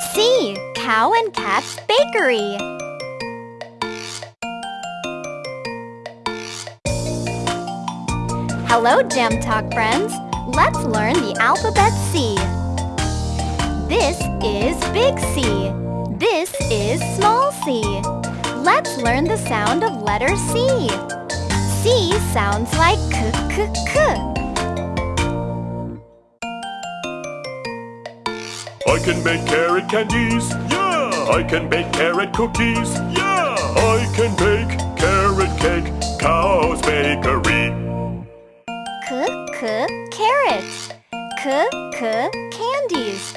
C. Cow and Cat's Bakery. Hello, Gem Talk friends. Let's learn the alphabet C. This is big C. This is small c. Let's learn the sound of letter C. C sounds like k k k. I can make carrot candies. Yeah. I can bake carrot cookies. Yeah. I can bake carrot cake. Cow's bakery. K k carrot. K k candies.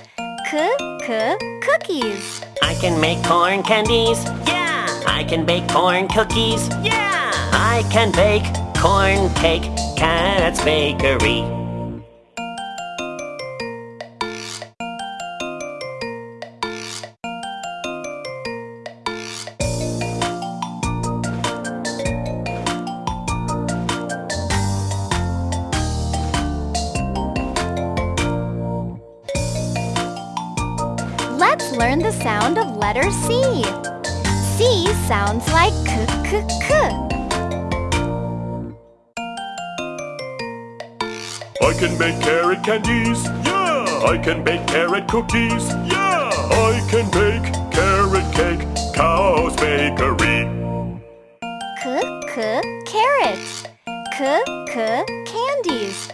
K k cookies. I can make corn candies. Yeah. I can bake corn cookies. Yeah. I can bake corn cake. Cat's bakery. Let's learn the sound of letter C. C sounds like k k k. I can make carrot candies. Yeah. I can bake carrot cookies. Yeah. I can bake carrot cake. Cow's bakery. K k carrots. K k candies.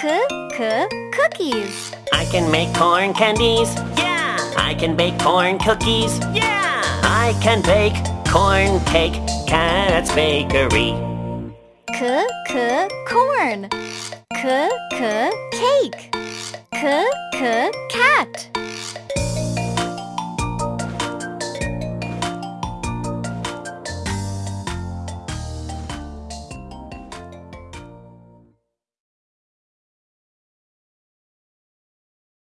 K k cookies. I can make corn candies. Yeah. I can bake corn cookies. Yeah. I can bake corn cake. Cat's bakery. K k corn.